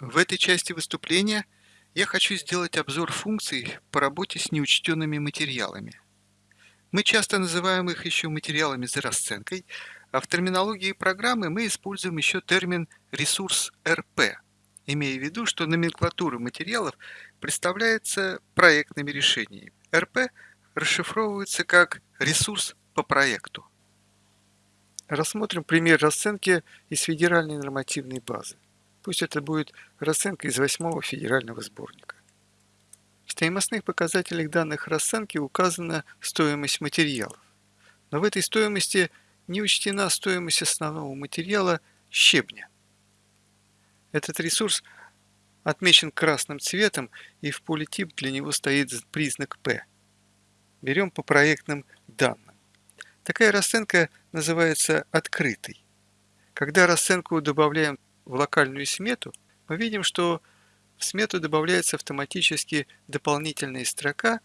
В этой части выступления я хочу сделать обзор функций по работе с неучтенными материалами. Мы часто называем их еще материалами за расценкой, а в терминологии программы мы используем еще термин «ресурс РП», имея в виду, что номенклатура материалов представляется проектными решениями. РП расшифровывается как «ресурс по проекту». Рассмотрим пример расценки из федеральной нормативной базы. Пусть это будет расценка из восьмого федерального сборника. В стоимостных показателях данных расценки указана стоимость материалов. Но в этой стоимости не учтена стоимость основного материала щебня. Этот ресурс отмечен красным цветом и в поле тип для него стоит признак P. Берем по проектным данным. Такая расценка называется открытой. Когда расценку добавляем в локальную смету, мы видим, что в смету добавляется автоматически дополнительная строка,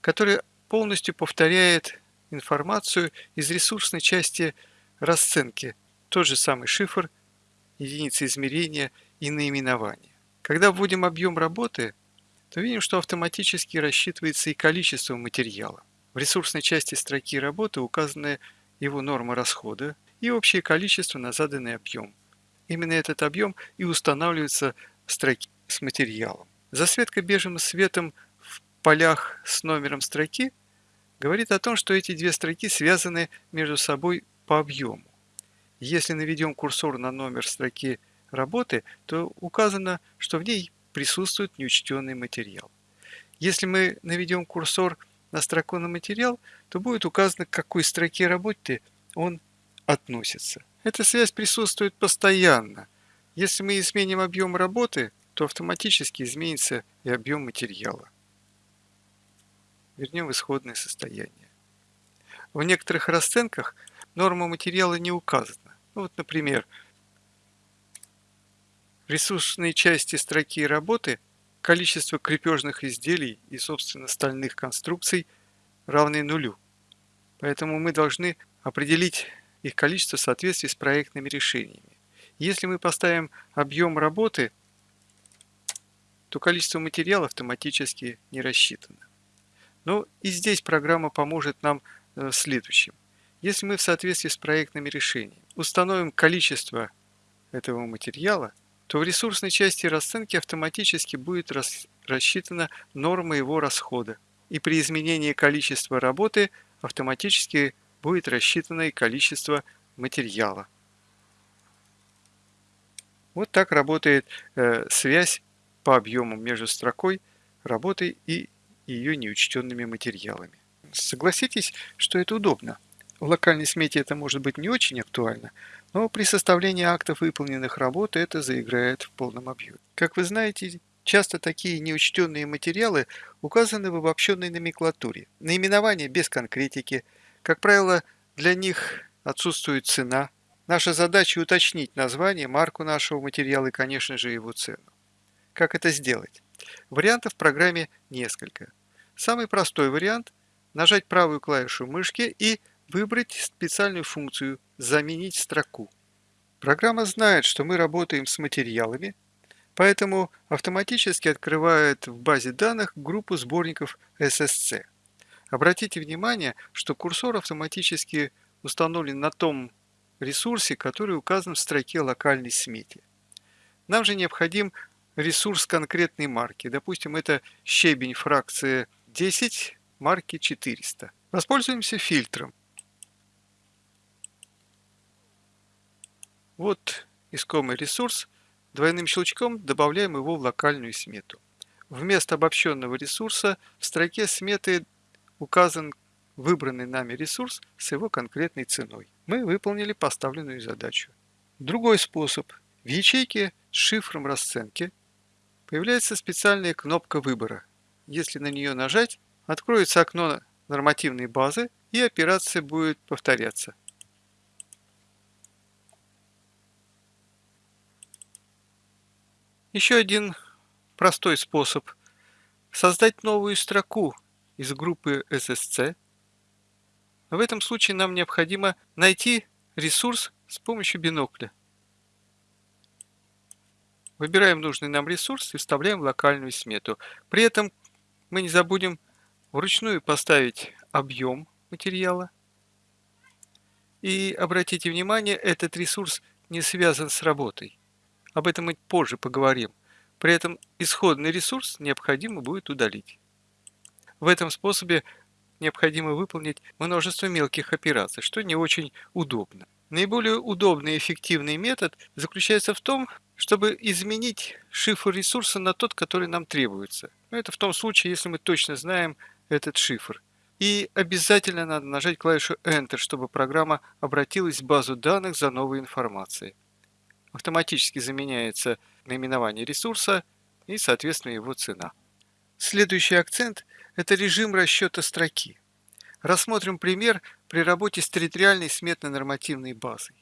которая полностью повторяет информацию из ресурсной части расценки, тот же самый шифр, единицы измерения и наименование. Когда вводим объем работы, то видим, что автоматически рассчитывается и количество материала. В ресурсной части строки работы указаны его норма расхода и общее количество на заданный объем. Именно этот объем и устанавливается в строке с материалом. Засветка бежевым светом в полях с номером строки говорит о том, что эти две строки связаны между собой по объему. Если наведем курсор на номер строки работы, то указано, что в ней присутствует неучтенный материал. Если мы наведем курсор на строку на материал, то будет указано, к какой строке работы он относится. Эта связь присутствует постоянно. Если мы изменим объем работы, то автоматически изменится и объем материала. Вернем исходное состояние. В некоторых расценках норма материала не указана. Ну, вот, например, в ресурсной части строки работы количество крепежных изделий и, собственно, стальных конструкций равны нулю. Поэтому мы должны определить их количество в соответствии с проектными решениями. Если мы поставим объем работы, то количество материала автоматически не рассчитано. Но и здесь программа поможет нам э, в следующем. Если мы в соответствии с проектными решениями установим количество этого материала, то в ресурсной части расценки автоматически будет рассчитана норма его расхода. И при изменении количества работы автоматически будет рассчитано и количество материала. Вот так работает э, связь по объему между строкой работы и ее неучтенными материалами. Согласитесь, что это удобно. В локальной смете это может быть не очень актуально, но при составлении актов выполненных работ это заиграет в полном объеме. Как вы знаете, часто такие неучтенные материалы указаны в обобщенной номенклатуре. Наименование без конкретики – как правило, для них отсутствует цена. Наша задача уточнить название, марку нашего материала и, конечно же, его цену. Как это сделать? Вариантов в программе несколько. Самый простой вариант – нажать правую клавишу мышки и выбрать специальную функцию «Заменить строку». Программа знает, что мы работаем с материалами, поэтому автоматически открывает в базе данных группу сборников SSC. Обратите внимание, что курсор автоматически установлен на том ресурсе, который указан в строке локальной смете. Нам же необходим ресурс конкретной марки. Допустим, это щебень фракции 10 марки 400. Воспользуемся фильтром. Вот искомый ресурс. Двойным щелчком добавляем его в локальную смету. Вместо обобщенного ресурса в строке сметы указан выбранный нами ресурс с его конкретной ценой. Мы выполнили поставленную задачу. Другой способ. В ячейке с шифром расценки появляется специальная кнопка выбора. Если на нее нажать, откроется окно нормативной базы и операция будет повторяться. Еще один простой способ – создать новую строку из группы SSC. В этом случае нам необходимо найти ресурс с помощью бинокля. Выбираем нужный нам ресурс и вставляем локальную смету. При этом мы не забудем вручную поставить объем материала. И обратите внимание, этот ресурс не связан с работой. Об этом мы позже поговорим. При этом исходный ресурс необходимо будет удалить. В этом способе необходимо выполнить множество мелких операций, что не очень удобно. Наиболее удобный и эффективный метод заключается в том, чтобы изменить шифр ресурса на тот, который нам требуется. Это в том случае, если мы точно знаем этот шифр. И обязательно надо нажать клавишу Enter, чтобы программа обратилась в базу данных за новой информацией. Автоматически заменяется наименование ресурса и, соответственно, его цена. Следующий акцент – это режим расчета строки. Рассмотрим пример при работе с территориальной сметно-нормативной базой.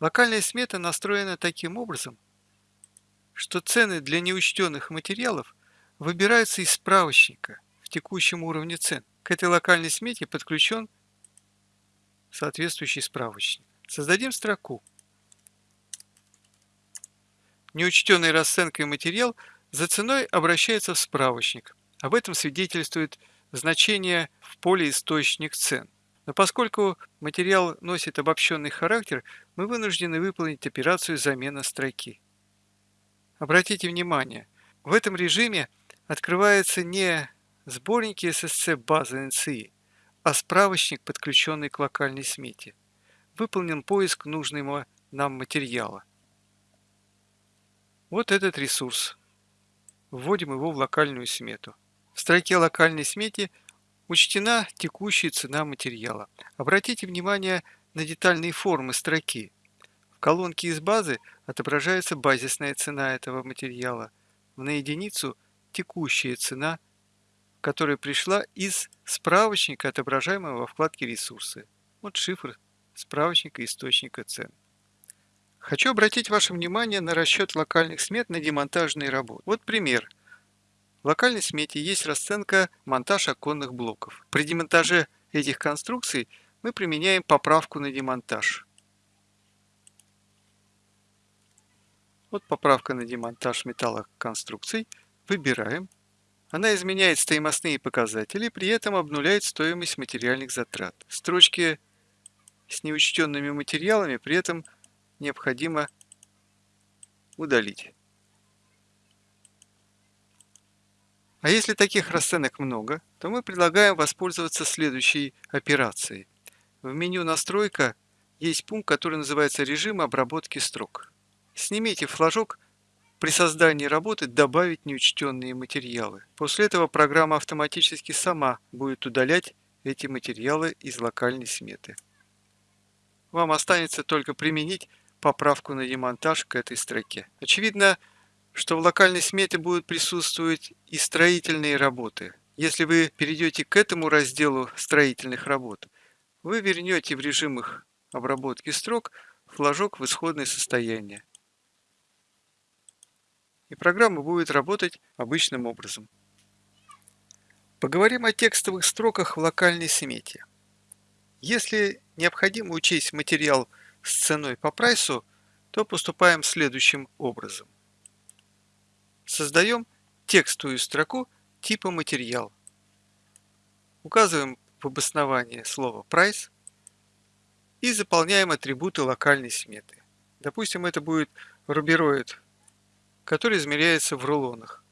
Локальная смета настроена таким образом, что цены для неучтенных материалов выбираются из справочника в текущем уровне цен. К этой локальной смете подключен соответствующий справочник. Создадим строку. Неучтенной расценкой материал за ценой обращается в справочник. Об этом свидетельствует значение в поле «Источник цен». Но поскольку материал носит обобщенный характер, мы вынуждены выполнить операцию замена строки. Обратите внимание, в этом режиме открывается не сборники SSC базы NCI, а справочник, подключенный к локальной смете. Выполнен поиск нужного нам материала. Вот этот ресурс. Вводим его в локальную смету. В строке локальной смете учтена текущая цена материала. Обратите внимание на детальные формы строки. В колонке из базы отображается базисная цена этого материала. На единицу текущая цена, которая пришла из справочника, отображаемого во вкладке «Ресурсы». Вот шифр справочника источника цен. Хочу обратить ваше внимание на расчет локальных смет на демонтажные работы. Вот пример – в локальной смете есть расценка монтаж оконных блоков. При демонтаже этих конструкций мы применяем поправку на демонтаж. Вот поправка на демонтаж металлоконструкций. Выбираем. Она изменяет стоимостные показатели, при этом обнуляет стоимость материальных затрат. Строчки с неучтенными материалами при этом необходимо удалить. А если таких расценок много, то мы предлагаем воспользоваться следующей операцией. В меню «Настройка» есть пункт, который называется «Режим обработки строк». Снимите флажок при создании работы «Добавить неучтенные материалы». После этого программа автоматически сама будет удалять эти материалы из локальной сметы. Вам останется только применить поправку на демонтаж к этой строке. Очевидно, что в локальной смете будут присутствовать и строительные работы. Если вы перейдете к этому разделу строительных работ, вы вернете в режим их обработки строк флажок в исходное состояние. И программа будет работать обычным образом. Поговорим о текстовых строках в локальной смете. Если необходимо учесть материал с ценой по прайсу, то поступаем следующим образом. Создаем текстовую строку типа материал. Указываем в обосновании слово price и заполняем атрибуты локальной сметы. Допустим, это будет рубероид, который измеряется в рулонах.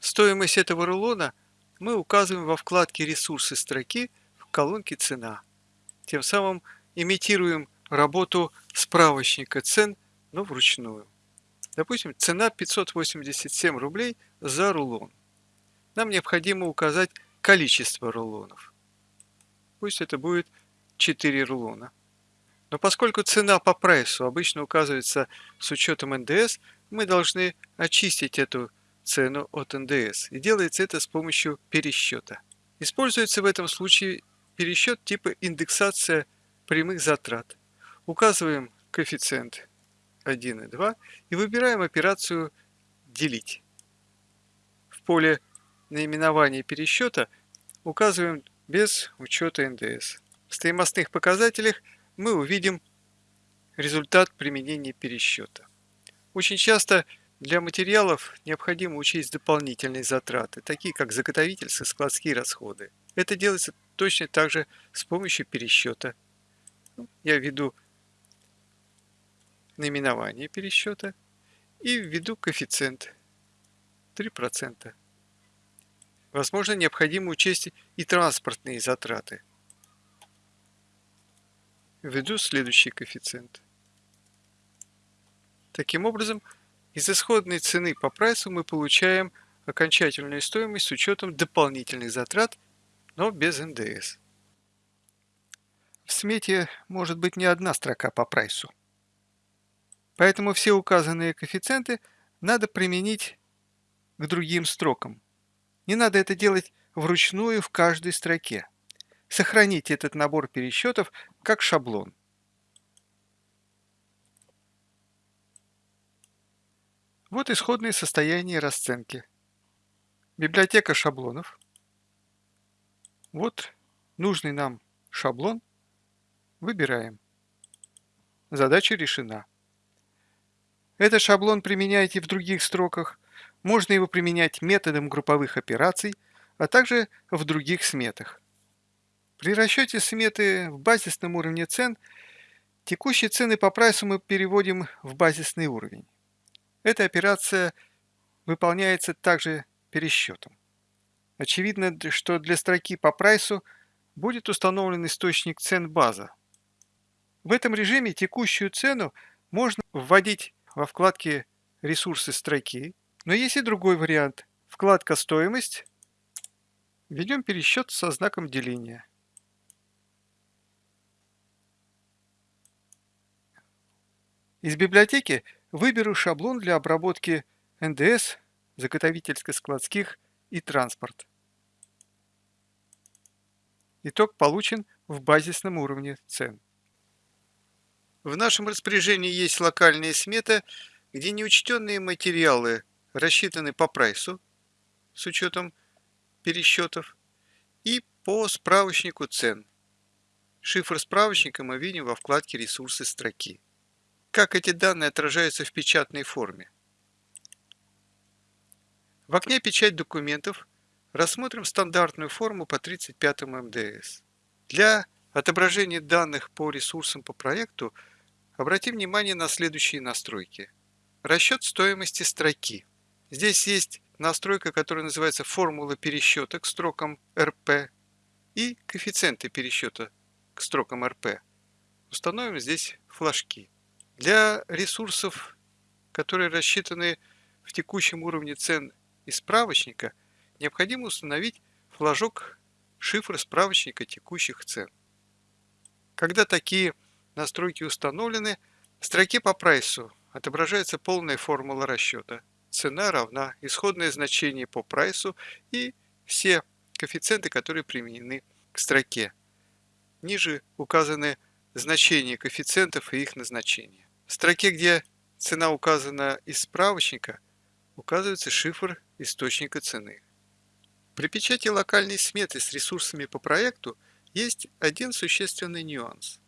Стоимость этого рулона мы указываем во вкладке «Ресурсы строки» в колонке «Цена». Тем самым имитируем работу справочника цен, но вручную. Допустим, цена 587 рублей за рулон. Нам необходимо указать количество рулонов. Пусть это будет 4 рулона. Но поскольку цена по прайсу обычно указывается с учетом НДС, мы должны очистить эту цену от НДС. И делается это с помощью пересчета. Используется в этом случае пересчет типа индексация прямых затрат. Указываем коэффициент 1 и 2 и выбираем операцию «Делить». В поле наименования пересчета указываем без учета НДС. В стоимостных показателях мы увидим результат применения пересчета. Очень часто для материалов необходимо учесть дополнительные затраты, такие как заготовительские складские расходы. Это делается точно так же с помощью пересчета. Ну, я введу наименование пересчета и введу коэффициент 3%. Возможно, необходимо учесть и транспортные затраты. Введу следующий коэффициент. Таким образом, из исходной цены по прайсу мы получаем окончательную стоимость с учетом дополнительных затрат, но без НДС. В смете может быть не одна строка по прайсу. Поэтому все указанные коэффициенты надо применить к другим строкам. Не надо это делать вручную в каждой строке. Сохраните этот набор пересчетов как шаблон. Вот исходное состояние расценки. Библиотека шаблонов. Вот нужный нам шаблон. Выбираем. Задача решена. Этот шаблон применяйте в других строках. Можно его применять методом групповых операций, а также в других сметах. При расчете сметы в базисном уровне цен текущие цены по прайсу мы переводим в базисный уровень. Эта операция выполняется также пересчетом. Очевидно, что для строки по прайсу будет установлен источник цен база. В этом режиме текущую цену можно вводить во вкладке «Ресурсы строки», но есть и другой вариант. Вкладка «Стоимость». Введем пересчет со знаком деления. Из библиотеки Выберу шаблон для обработки НДС, заготовительско-складских и транспорт. Итог получен в базисном уровне цен. В нашем распоряжении есть локальная смета, где неучтенные материалы рассчитаны по прайсу с учетом пересчетов и по справочнику цен. Шифр справочника мы видим во вкладке «Ресурсы строки» как эти данные отражаются в печатной форме. В окне «Печать документов» рассмотрим стандартную форму по 35 МДС. Для отображения данных по ресурсам по проекту обратим внимание на следующие настройки. Расчет стоимости строки. Здесь есть настройка, которая называется формула пересчета к строкам РП и коэффициенты пересчета к строкам РП. Установим здесь флажки. Для ресурсов, которые рассчитаны в текущем уровне цен из справочника, необходимо установить флажок шифра справочника текущих цен. Когда такие настройки установлены, в строке по прайсу отображается полная формула расчета. Цена равна исходное значение по прайсу и все коэффициенты, которые применены к строке. Ниже указаны значения коэффициентов и их назначения. В строке, где цена указана из справочника, указывается шифр источника цены. При печати локальной сметы с ресурсами по проекту есть один существенный нюанс.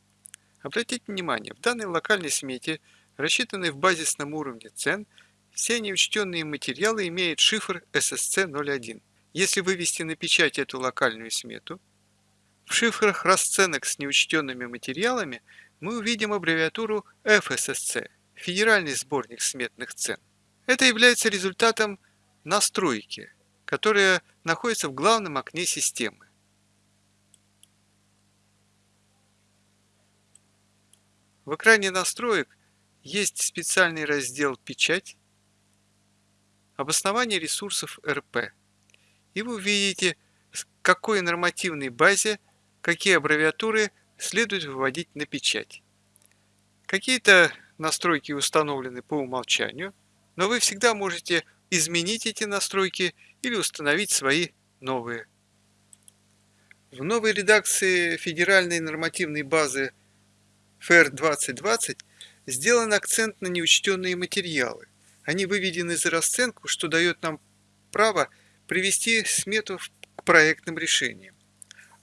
Обратите внимание, в данной локальной смете, рассчитанной в базисном уровне цен, все неучтенные материалы имеют шифр SSC01. Если вывести на печать эту локальную смету, в шифрах расценок с неучтенными материалами мы увидим аббревиатуру FSSC – Федеральный сборник сметных цен. Это является результатом настройки, которая находится в главном окне системы. В экране настроек есть специальный раздел «Печать», «Обоснование ресурсов РП», и вы увидите, какой нормативной базе какие аббревиатуры следует выводить на печать. Какие-то настройки установлены по умолчанию, но вы всегда можете изменить эти настройки или установить свои новые. В новой редакции федеральной нормативной базы FAIR 2020 сделан акцент на неучтенные материалы. Они выведены за расценку, что дает нам право привести смету к проектным решениям.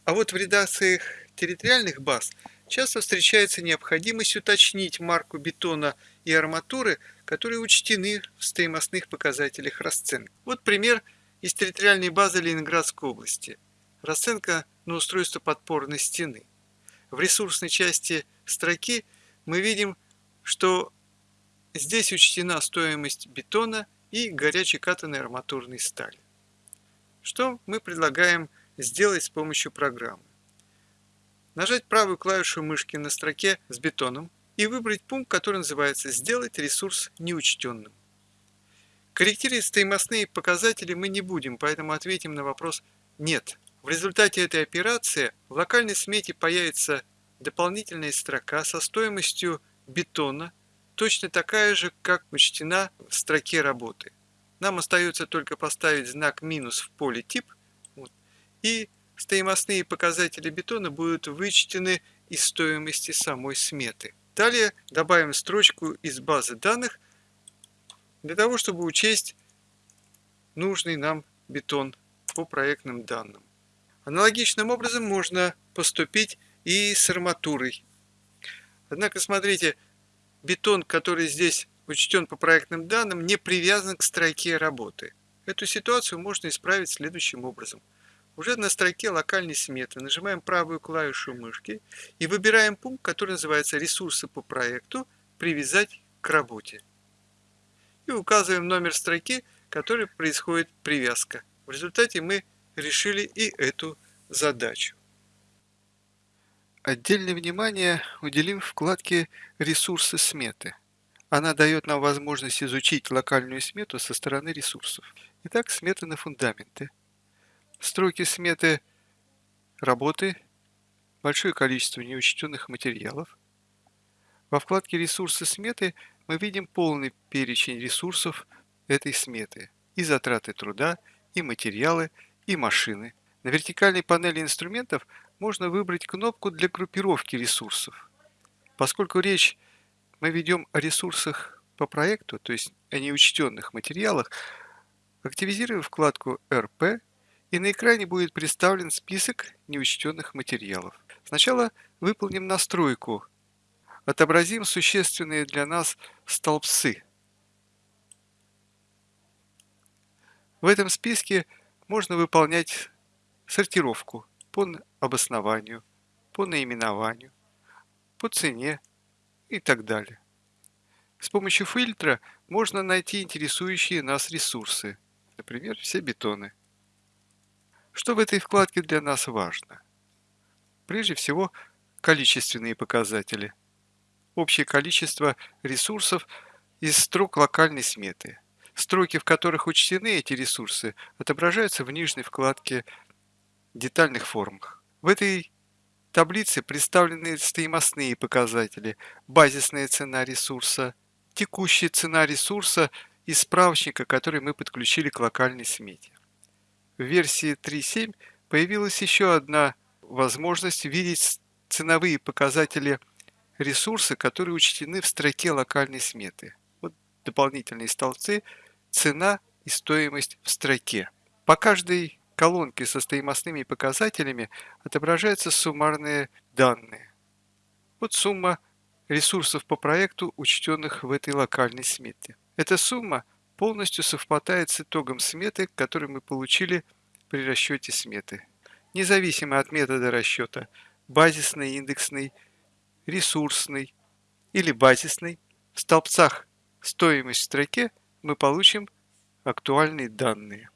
А вот в редакциях территориальных баз часто встречается необходимость уточнить марку бетона и арматуры, которые учтены в стоимостных показателях расценки. Вот пример из территориальной базы Ленинградской области. Расценка на устройство подпорной стены. В ресурсной части строки мы видим, что здесь учтена стоимость бетона и горячей катанной арматурной стали. Что мы предлагаем сделать с помощью программы? Нажать правую клавишу мышки на строке с бетоном и выбрать пункт, который называется «Сделать ресурс неучтенным». Корректировать стоимостные показатели мы не будем, поэтому ответим на вопрос «Нет». В результате этой операции в локальной смете появится дополнительная строка со стоимостью бетона, точно такая же, как учтена в строке работы. Нам остается только поставить знак минус в поле тип, вот, и стоимостные показатели бетона будут вычтены из стоимости самой сметы. Далее добавим строчку из базы данных для того, чтобы учесть нужный нам бетон по проектным данным. Аналогичным образом можно поступить и с арматурой. Однако, смотрите, бетон, который здесь учтен по проектным данным, не привязан к строке работы. Эту ситуацию можно исправить следующим образом. Уже на строке локальной сметы нажимаем правую клавишу мышки и выбираем пункт, который называется «Ресурсы по проекту. Привязать к работе». И указываем номер строки, который происходит привязка. В результате мы решили и эту задачу. Отдельное внимание уделим вкладке «Ресурсы сметы». Она дает нам возможность изучить локальную смету со стороны ресурсов. Итак, сметы на фундаменты. Строки сметы работы, большое количество неучтенных материалов. Во вкладке «Ресурсы сметы» мы видим полный перечень ресурсов этой сметы. И затраты труда, и материалы, и машины. На вертикальной панели инструментов можно выбрать кнопку для группировки ресурсов. Поскольку речь мы ведем о ресурсах по проекту, то есть о неучтенных материалах, активизируем вкладку «РП» и на экране будет представлен список неучтенных материалов. Сначала выполним настройку. Отобразим существенные для нас столбцы. В этом списке можно выполнять сортировку по обоснованию, по наименованию, по цене и так далее. С помощью фильтра можно найти интересующие нас ресурсы, например, все бетоны. Что в этой вкладке для нас важно? Прежде всего, количественные показатели. Общее количество ресурсов из строк локальной сметы – Строки, в которых учтены эти ресурсы, отображаются в нижней вкладке «Детальных формах». В этой таблице представлены стоимостные показатели, базисная цена ресурса, текущая цена ресурса и справочника, который мы подключили к локальной смете. В версии 3.7 появилась еще одна возможность видеть ценовые показатели ресурса, которые учтены в строке локальной сметы. Вот дополнительные столбцы – цена и стоимость в строке. По каждой колонке со стоимостными показателями отображаются суммарные данные. Вот сумма ресурсов по проекту, учтенных в этой локальной смете. Эта сумма полностью совпадает с итогом сметы, который мы получили при расчете сметы. Независимо от метода расчета базисный, индексный, ресурсный или базисный, в столбцах стоимость в строке – мы получим актуальные данные.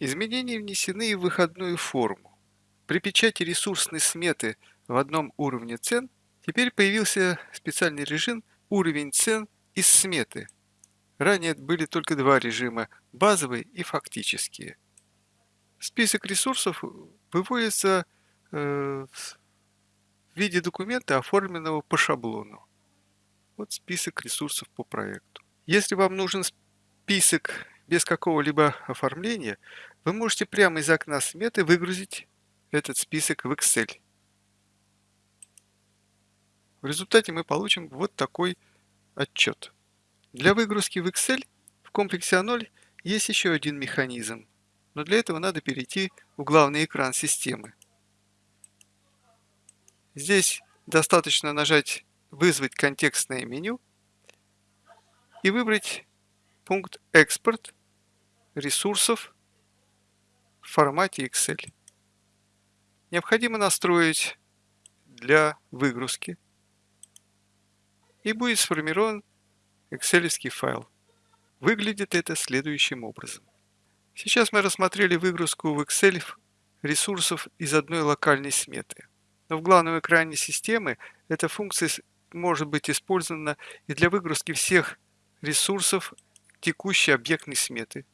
Изменения внесены в выходную форму. При печати ресурсной сметы в одном уровне цен теперь появился специальный режим «Уровень цен из сметы». Ранее были только два режима – базовый и фактические. Список ресурсов выводится э, в виде документа, оформленного по шаблону. Вот список ресурсов по проекту. Если вам нужен список без какого-либо оформления, вы можете прямо из окна сметы выгрузить этот список в Excel. В результате мы получим вот такой отчет. Для выгрузки в Excel в комплексе А0 есть еще один механизм, но для этого надо перейти в главный экран системы. Здесь достаточно нажать «Вызвать контекстное меню» и выбрать пункт «Экспорт ресурсов в формате Excel». Необходимо настроить для выгрузки и будет сформирован excel файл. Выглядит это следующим образом. Сейчас мы рассмотрели выгрузку в Excel ресурсов из одной локальной сметы. Но в главном экране системы эта функция может быть использована и для выгрузки всех ресурсов текущей объектной сметы,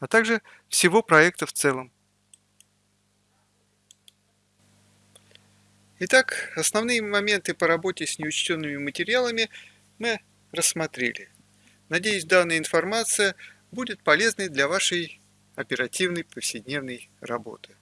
а также всего проекта в целом. Итак, основные моменты по работе с неучтенными материалами мы рассмотрели. Надеюсь, данная информация будет полезной для вашей оперативной повседневной работы.